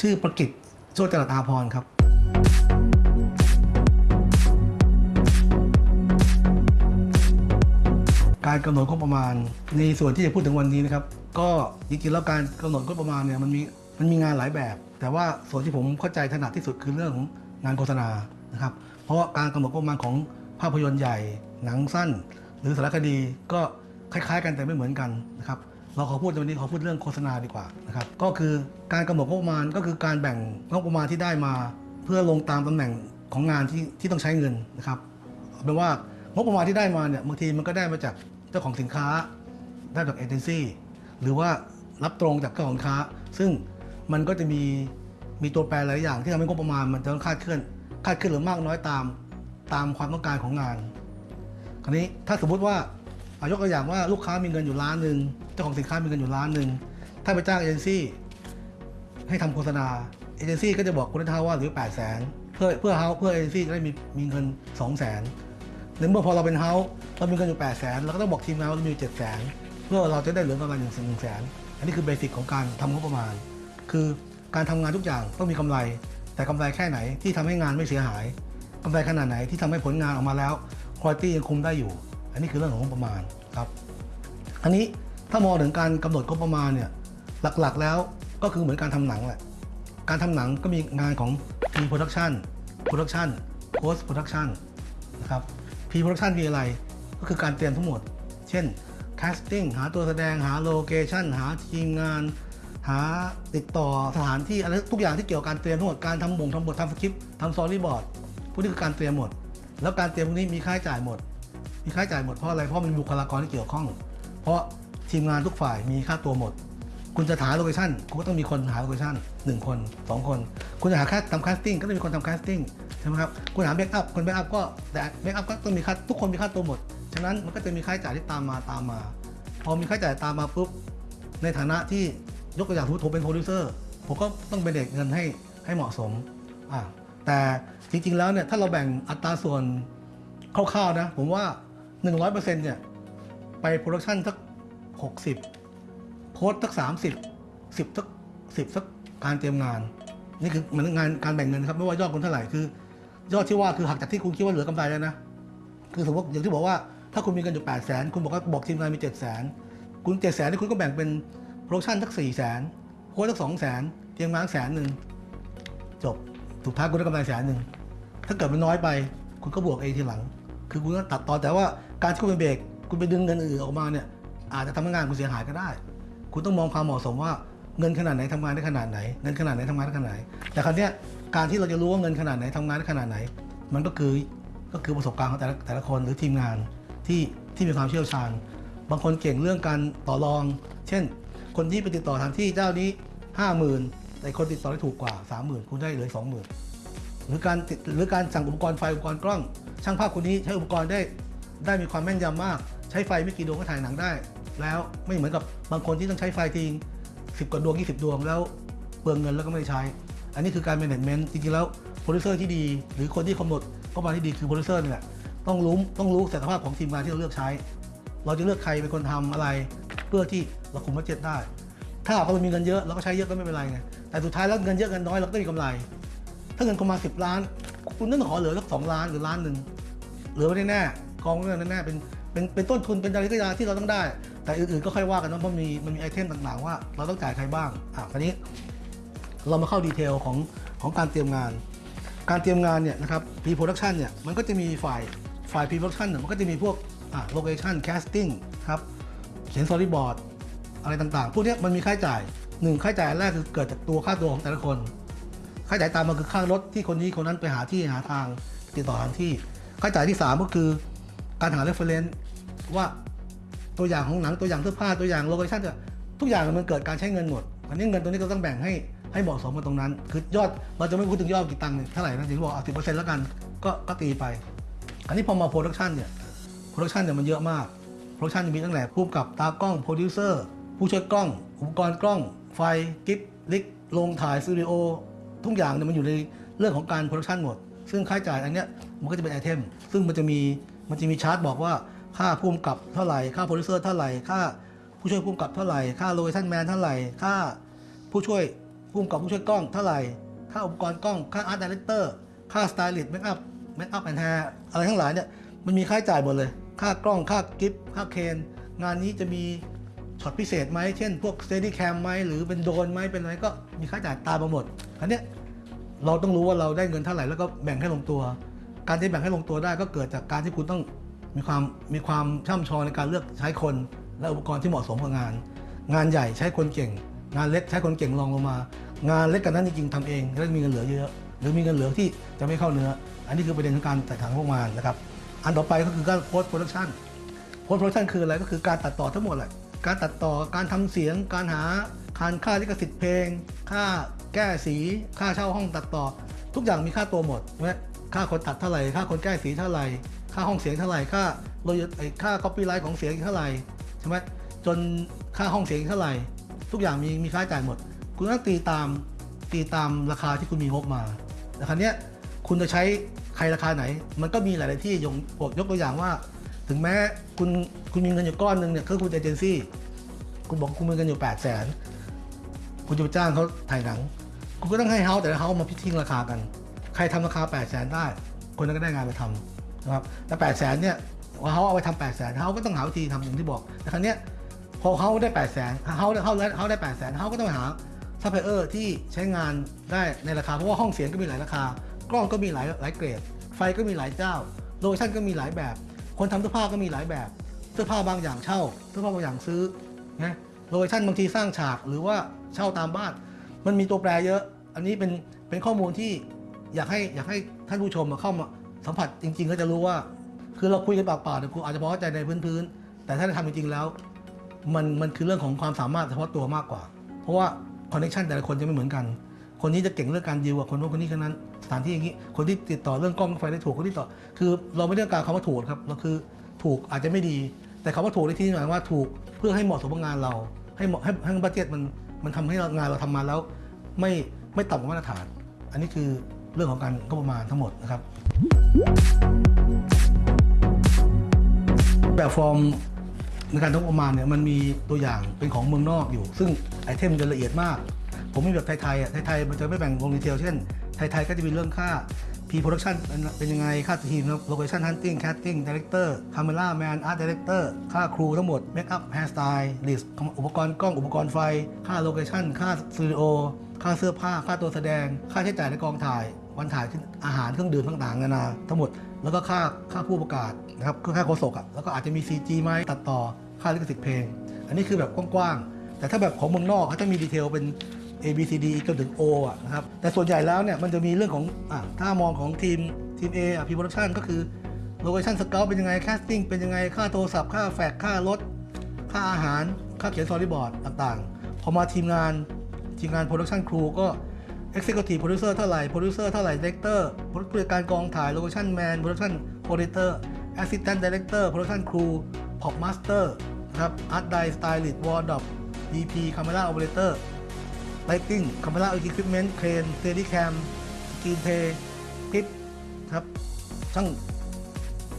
ชื่อประกิตโชติจรัสอาพรครับ การกำหนดงบประมาณ ในส่วนที่จะพูดถึงวันนี้นะครับ ก็จริงๆแล้วการกำหนดงบประมาณเนี่ยมันมีมันมีงานหลายแบบ แต่ว่าส่วนที่ผมเข้าใจถนัดที่สุดคือเรื่องของงานโฆษณานะครับ เพราะว่าการกำหนดงบประมาณของภาพยนตร์ใหญ่ หนังสั้น หรือสารคดีก็คล้าย ๆ กันแต่ไม่เหมือนกันนะครับ เราขอพูดในวันนี้ขอพูดเรื่องโฆษณาดีกว่านะครับก็คือการกำหนดงบประมาณก็คือการแบ่งงบประมาณที่ได้มา เพื่อลงตามตำแหน่งของงานที่ที่ต้องใช้เงินนะครับเอาเป็นว่างบประมาณที่ได้มาเนี่ยบางทีมันก็ได้มาจากเจ้าของสินค้า ได้จากเอเจนซี่หรือว่ารับตรงจากเจ้าของค้า ซึ่งมันก็จะมีมีตัวแปรหลายอย่างที่ทำให้งบประมาณมันจะต้องคาดเคลื่อนคาดเคลื่อนหรือมากน้อยตามตามความต้องการของงาน คราวนี้ถ้าสมมุติว่าอายกตัวอย่างว่าลูกค้ามีเงินอยู่ล้านหนึ่ง เจ้าของสินค้ามีเงินอยู่ล้านหนึ่งถ้าไปจ้างเอเจนซี่ให้ทำโฆษณาเอเจนซี่ก็จะบอกคุณลูกค้าว่าหรือ8 0 0 0 0 0เพื่อเพื่อเฮาเพื่อเอเจนซี่จะได้มีมีเงิน2 0 0 0 0 0ในเมื่อพอเราเป็นเฮาเรามีเงินอยู่8 0 0 0 0 0เราก็ต้องบอกทีมงานว่าเรามีอยู่7 0 0 0 0 0เพื่อเราจะได้เหลือกำไรหนึ่งหนึ่งแสนอันนี้คือเบสิกของการทำงบประมาณ คือการทำงานทุกอย่างต้องมีกำไร แต่กำไรแค่ไหนที่ทำให้งานไม่เสียหายกำไรขนาดไหนที่ทำให้ผลงานออกมาแล้วคุณภาพยังคุมได้อยู่ อันนี้คือเรื่องของงบประมาณครับ อันนี้ ถ้ามองถึงการกำหนดงบประมาณเนี่ยหลักๆแล้วก็คือเหมือนการทำหนังแหละการทำหนังก็มีงานของ P production production post production นะครับ pre-production มีอะไรก็คือการเตรียมทั้งหมด เช่น casting หาตัวแสดงหาโลเคชันหาทีมงาน หาติดต่อสถานที่อะไรทุกอย่างที่เกี่ยวกับการเตรียมทั้งหมดการทำบ่งทำบททำสคริปต์ทำ storyboard พวกนี้คือการเตรียมหมด แล้วการเตรียมพวกนี้มีค่าใช้จ่ายหมด มีค่าใช้จ่ายหมดเพราะอะไรเพราะมันมีบุคลากรที่เกี่ยวข้อง เพราะ ทีมงานทุกฝ่ายมีค่าตัวหมด คุณจะหา location คุณก็ต้องมีคนหา location หนึ่งคนสองคน คุณจะหาค่าทำ casting ก็ต้องมีคนทำ casting ใช่ไหมครับคุณหา makeup คน makeup ก็แต่ makeup ก็ต้องมีค่าทุกคนมีค่าตัวหมดฉะนั้นมันก็จะมีค่าใช้จ่ายที่ตามมาตามมา พอมีค่าใช้จ่ายตามมาปุ๊บในฐานะที่ยกตัวอย่างผมเป็นโปรดิวเซอร์ผมก็ต้องเป็นเด็กเงินให้ให้เหมาะสมอ่าแต่จริงๆแล้วเนี่ยถ้าเราแบ่งอัตราส่วนคร่าวๆนะ ผมว่า 100%เนี่ย ไป production สัก 60 โพสต์สัก 30 10สัก10สักการเตรียมงาน นี่คือเหมือนงานการแบ่งเงินครับไม่ว่ายอดคุณเท่าไหร่คือ ยอดที่ว่าคือหักจากที่คุณคิดว่าเหลือกำไรแล้วนะคือสมมติอย่างที่บอกว่าถ้าคุณมีเงินอยู่8 0 0 0 0 0 คุณบอกว่าบอกทีมงานมี 7 0 0 0 0 0คุณ 7 0 0 0 0 0 นี่คุณก็แบ่งเป็น production สัก 4 0 0 0 0 0โพสต์สัก 2 0 0 0 0 0 เตรียมงานแสนหนึ่งจบสุดท้ายคุณได้กำไรแสนหนึ่งถ้าเกิดมันน้อยไป คุณก็บวกเองทีหลัง คือคุณต้องตัดตอนแต่ว่าการที่คุณไปเบรกคุณไปดึงเงินอื่นออกมาเนี่ย อาจจะทำให้งานคุณเสียหายก็ได้ คุณต้องมองความเหมาะสมว่าเงินขนาดไหนทำงานได้ขนาดไหน เงินขนาดไหนทำงานได้ขนาดไหน แต่คราวเนี้ยการที่เราจะรู้ว่าเงินขนาดไหนทำงานได้ขนาดไหน มันก็คือก็คือประสบการณ์ของแต่ละแต่ละคนหรือทีมงานที่ที่มีความเชี่ยวชาญ บางคนเก่งเรื่องการต่อรอง เช่น คนที่ไปติดต่อทางที่เจ้านี้ห้าหมื่นแต่คนติดต่อได้ถูกกว่าสามหมื่นคุณได้เหลือสองหมื่นหรือการติดหรือการสั่งอุปกรณ์ไฟอุปกรณ์กล้อง ช่างภาพคนนี้ใช้อุปกรณ์ได้ได้มีความแม่นยำมาก ใช้ไฟไม่กี่ดวงก็ถ่ายหนังได้ แล้วไม่เหมือนกับบางคนที่ต้องใช้ไฟทิ้งสิบกว่าดวง 20 ดวงแล้วเปลืองเงินแล้วก็ไม่ได้ใช้ อันนี้คือการ management จริงๆ แล้วโปรดิวเซอร์ที่ดี หรือคนที่กำหนดก็มาที่ดีคือโปรดิวเซอร์นี่แหละต้องรู้ต้องรู้ศักยภาพของทีมงานที่เราเลือกใช้ เราจะเลือกใครเป็นคนทำอะไร เพื่อที่เราคุม budget ได้ ถ้าหากว่าเรามีเงินเยอะเราก็ใช้เยอะก็ไม่เป็นไรไงแต่สุดท้ายแล้วเงินเยอะเงินน้อยเราก็ต้องมีกำไร ถ้าเงินประมาณสิบล้าน คุณต้องขอเหลือสักสองล้านหรือล้านหนึ่งเหลือไว้แน่ๆกองไว้แน่ๆเป็น เป็นเป็นต้นทุนเป็นอะไรก็ยาที่เราต้องได้ แต่อื่นๆก็ค่อยว่ากันนะเพราะมีมันมี item ต่างๆว่า เราต้องจ่ายใครบ้างอะคราวนี้ เรามาเข้า detail ของของการเตรียมงาน การเตรียมงานเนี่ยนะครับ pre production เนี่ยมันก็จะมีฝ่ายฝ่าย pre production เนี่ยมันก็จะมีพวกอะ location casting ครับเขียน storyboard อะไรต่างๆ พวกนี้มันมีค่าใช้จ่ายหนึ่งค่าใช้จ่ายแรกคือเกิดจากตัวค่าตัวของแต่ละคน ค่าใช้จ่ายตามมาคือค่ารถที่คนนี้คนนั้นไปหาที่หาทางติดต่อทางที่ ค่าใช้จ่ายที่ 3 ก็คือ การหา reference ว่าตัวอย่างของหนังตัวอย่างเสื้อผ้าตัวอย่าง location ทุกอย่างมันเกิดการใช้เงินหมดอันนี้เงินตัวนี้ก็ต้องแบ่งให้ให้เหมาะสมกันตรงนั้น คือยอดเราจะไม่พูดถึงยอดกี่ตังค์เนี่ยเท่าไหร่นะถึงบอกเอาสิบเปอร์เซ็นต์แล้วกันก็ก็ตีไป อันนี้พอมา production เนี่ย production เนี่ยมันเยอะมาก production จะมีตั้งแต่ผู้กำกับตากล้องโปรดิวเซอร์ผู้ช่วยกล้อง อุปกรณ์กล้อง ไฟ grip rig โรงถ่ายสตูดิโอทุกอย่างเนี่ยมันอยู่ในเรื่องของการ production หมด ซึ่งค่าใช้จ่ายอันเนี้ยมันก็จะเป็น item ซึ่งมันจะมี มันจะมีชาร์ตบอกว่าค่าผู้กำกับเท่าไหร่ ค่าโปรดิวเซอร์เท่าไหร่ ค่าผู้ช่วยผู้กำกับเท่าไหร่ ค่า location man เท่าไหร่ ค่าผู้ช่วยผผู้กำกับผู้ช่วยกล้องเท่าไหร่ ค่าอุปกรณ์กล้อง ค่า art director ค่า stylist makeup makeup and hair อะไรทั้งหลายเนี่ย มันมีค่าใช้จ่ายหมดเลย ค่ากล้อง ค่ากิฟต์ ค่าเคน งานนี้จะมีช็อตพิเศษไหม เช่น พวก Steadicam ไหม หรือเป็นโดรนไหม เป็นอะไรก็มีค่าจ่ายตามมาหมดอันเนี้ยเราต้องรู้ว่าเราได้เงินเท่าไหร่แล้วก็แบ่งให้ลงตัว การที่แบ่งให้ลงตัวได้ก็เกิดจากการที่คุณต้องมีความมีความช่ำชองในการเลือกใช้คนและอุปกรณ์ที่เหมาะสมกับงาน งานใหญ่ใช้คนเก่ง งานเล็กใช้คนเก่งรองลงมา งานเล็กกว่านั้นจริงๆทำเองแล้วมีเงินเหลือเยอะ หรือมีเงินเหลือที่จะไม่เข้าเนื้อ อันนี้คือประเด็นของการจัดทำงบประมาณนะครับอันต่อไปก็คือการ post-production post-production คืออะไรก็คือการตัดต่อทั้งหมดแหละการตัดต่อการทำเสียง การหาการค่าลิขสิทธิ์เพลง ค่าแก้สี ค่าเช่าห้องตัดต่อ ทุกอย่างมีค่าตัวหมดใช่ไหม ค่าคนตัดเท่าไหร่ ค่าคนแก้สีเท่าไหร่ ค่าห้องเสียงเท่าไหร่ ค่าโรยไอค่าคอปปี้ไลท์ของเสียงเท่าไหร่ใช่ไหมจนค่าห้องเสียงเท่าไหร่ ทุกอย่างมีมีค่าใช้จ่ายหมด คุณต้องตีตามตีตามราคาที่คุณมีงบมาแต่ครั้งนี้ยคุณจะใช้ใครราคาไหน มันก็มีหลาย ๆ ที่ยกยกตัวอย่างว่า ถึงแม้คุณคุณมีเงินอยู่ก้อนหนึ่งเนี่ยคือคุณเอเจนซี่คุณบอกคุณมีเงินอยู่8 0 0แสนคุณจะไปจ้างเขาถ่ายหนัง คุณก็ต้องให้ house แต่ละ house มา pitching ราคากัน ใครทำราคา8 0 0แสนได้ คนนั้นก็ได้งานไปทำนะครับแต่8 0 0แสนเนี่ยเขาเอาไปทำ8 0 0แสนเฮาก็ต้องหาวิธีทำอย่างที่บอกแต่ครั้งเนี้ยพอเขาได้8 0 0แสนเฮาเขาเขาได้8 0 0แสน house ก็ต้องหาซัพพลายเออร์ที่ใช้งานได้ในราคา เพราะว่าห้องเสียงก็มีหลายราคา กล้องก็มีหลายหลายเกรด ไฟก็มีหลายเจ้า location ก็มีหลายแบบ คนทำเสื้อผ้าก็มีหลายแบบเสื้อผ้าบางอย่างเช่าเสื้อผ้าบางอย่างซื้อนะ location บางทีสร้างฉากหรือว่าเช่าตามบ้าน มันมีตัวแปรเยอะ อันนี้เป็นเป็นข้อมูลที่ อยากให้อยากให้ท่านผู้ชมมาเข้ามาสัมผัสจริง ๆ ก็จะรู้ว่า คือเราคุยกันปากเปล่าแต่คุณอาจจะพอเข้าใจในพื้นๆแต่ถ้าได้ทำจริงๆแล้ว มันมันคือเรื่องของความสามารถเฉพาะตัวมากกว่า เพราะว่า connection แต่ละคนจะไม่เหมือนกัน คนนี้จะเก่งเรื่องการดีลกับคนโน้นคนนี้คนนั้นสถานที่อย่างนี้ คนที่ติดต่อเรื่องกล้องไฟได้ถูกคนที่ต่อ คือเราไม่ได้ต้องการคำว่าถูกครับเราคือถูกอาจจะไม่ดี แต่คำว่าถูกในที่นี้หมายว่าถูกเพื่อให้เหมาะสมกับงานเรา ให้เหมาะให้ให้ budget มันมันทำให้งานเราทำมาแล้ว ไม่ไม่ต่ำกว่ามาตรฐาน อันนี้คือ เรื่องของการงบประมาณทั้งหมดนะครับ แบบฟอร์มในการทำงบประมาณเนี่ยมันมีตัวอย่างเป็นของเมืองนอกอยู่ ซึ่ง item มันจะละเอียดมาก ผมมีแบบไทยๆอะไทยๆมันจะไม่แบ่งลง detail เช่น ไทยๆก็จะมีเรื่องค่า Pre-Production เป็นยังไง ค่าทีม Location Hunting Casting Director Camera Man Art Director ค่า crew ทั้งหมด Makeup Hair Stylist อุปกรณ์กล้องอุปกรณ์ไฟ ค่า Location ค่าสตูดิโอ ค่าเสื้อผ้าค่าตัวแสดง ค่าใช้จ่ายในกองถ่าย วันถ่ายขึ้นอาหารเครื่องดื่มต่างๆนานาทั้งหมดแล้วก็ค่าค่าผู้ประกาศนะครับคือค่าโฆษกอะแล้วก็อาจจะมี CG ไหมตัดต่อค่าลิขสิทธิ์เพลง อันนี้คือแบบกว้างๆ แต่ถ้าแบบของเมืองนอกเขาจะมีดีเทลเป็น A B C D จนถึง O อะนะครับแต่ส่วนใหญ่แล้วเนี่ยมันจะมีเรื่องของอะถ้ามองของทีมทีม A อะ P Production ก็คือ Location Scout เป็นยังไง Casting เป็นยังไงค่าโทรศัพท์ค่าแฟกค่ารถ ค่าอาหาร ค่าเขียน Storyboard ต่างๆ พอมาทีมงาน ทีมงาน Production Crew ก็ Executive Producer เท่าไหร่ Producer เท่าไหร่ Director ผู้จัดการกองถ่าย Location Man Production Coordinator Assistant Director Production Crew Pop Master นะครับ Art Director Stylist Wardrop DP Camera Operator Lighting Camera Equipment Crane Steadicam Screenplay คลิปครับช่าง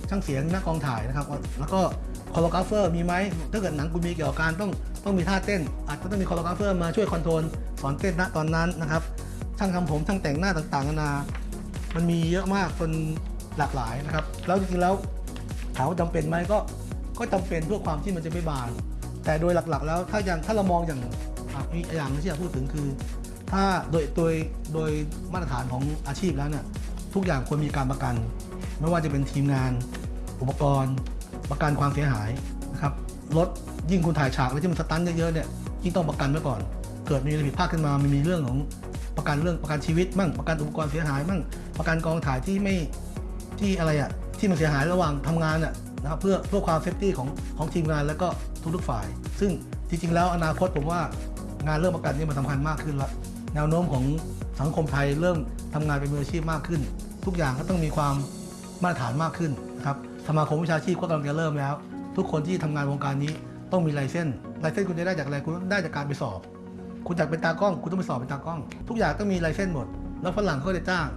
ช่างเสียงหน้ากองถ่ายนะครับ แล้วก็ คอ r โ g กราฟเฟอร์มีไหมถ้าเกิดหนังคุณมีเกี่ยวกับการต้องต้องมีท่าเต้น อาจจะต้องมีคอ r โ g กราฟเฟอร์มาช่วยคอนโทรลสอนเต้นณตอนนั้นนะครับช่างทำผมช่างแต่งหน้าต่างๆนานามันมีเยอะมากจนหลากหลายนะครับ แล้วจริงๆแล้วถามว่าจำเป็นไหมก็ก็จำเป็นเพื่อความที่มันจะไม่บาน แต่โดยหลักๆ แล้วถ้าอย่างถ้าเรามองอย่างอะมีอย่างหนึงที่อยากพูดถึงคือ ถ้าโดยโดยโดยมาตรฐานของอาชีพแล้วเนี่ยทุกอย่างควรมีการประกัน ไม่ว่าจะเป็นทีมงานอุปกรณ์ ประกันความเสียหายนะครับรถยิ่งคุณถ่ายฉากแล้วที่มัน stunt เยอะๆเนี่ยยิ่งต้องประกันไว้ก่อน เกิดมีอะไรผิดพลาดขึ้นมามันมีเรื่องของประกันเรื่องประกันชีวิตมั่งประกันอุปกรณ์เสียหายมั่งประกันกองถ่ายที่ไม่ที่อะไรอะที่มันเสียหายระหว่างทำงานอะนะครับเพื่อเพื่อความ safety ของของทีมงานแล้วก็ทุกๆฝ่าย ซึ่งจริงๆ แล้วอนาคตผมว่างานเรื่องประกันนี่มันสำคัญมากขึ้นละแนวโน้มของสังคมไทยเริ่มทำงานเป็นมืออาชีพมากขึ้น ทุกอย่างก็ต้องมีความ มาตรฐานมากขึ้นนะครับสมาคมวิชาชีพก็กำลังจะเริ่มแล้ว ทุกคนที่ทำงานวงการนี้ต้องมีลายเส้นลายเส้นคุณจะได้จากอะไรคุณได้จากการไปสอบ คุณอยากเป็นตากล้อง คุณต้องไปสอบเป็นตากล้อง ทุกอย่างต้องมีลายเส้นหมด แล้วฝรั่งเขาจะจ้าง